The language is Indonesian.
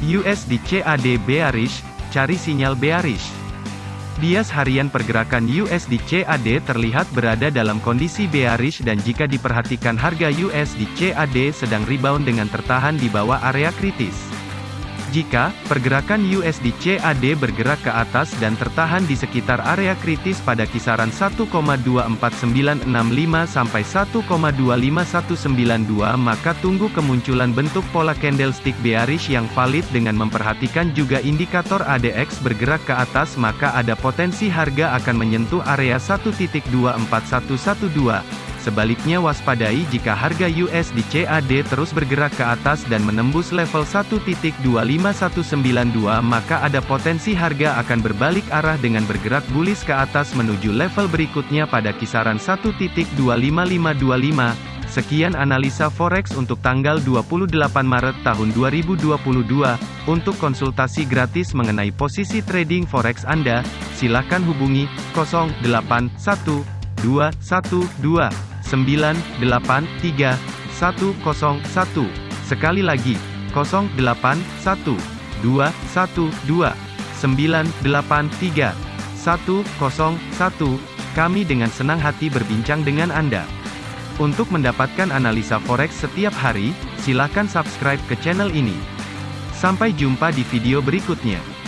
USD CAD bearish, cari sinyal bearish. Bias harian pergerakan USD CAD terlihat berada dalam kondisi bearish dan jika diperhatikan harga USD CAD sedang rebound dengan tertahan di bawah area kritis. Jika pergerakan USD CAD bergerak ke atas dan tertahan di sekitar area kritis pada kisaran 1,24965 sampai 1,25192 maka tunggu kemunculan bentuk pola candlestick bearish yang valid dengan memperhatikan juga indikator ADX bergerak ke atas maka ada potensi harga akan menyentuh area 1.24112. Sebaliknya waspadai jika harga USD CAD terus bergerak ke atas dan menembus level 1.25192 maka ada potensi harga akan berbalik arah dengan bergerak bullish ke atas menuju level berikutnya pada kisaran 1.25525. Sekian analisa forex untuk tanggal 28 Maret tahun 2022. Untuk konsultasi gratis mengenai posisi trading forex Anda, silakan hubungi 081212 983 101. Sekali lagi, 081 212 983 101. Kami dengan senang hati berbincang dengan Anda. Untuk mendapatkan analisa forex setiap hari, silakan subscribe ke channel ini. Sampai jumpa di video berikutnya.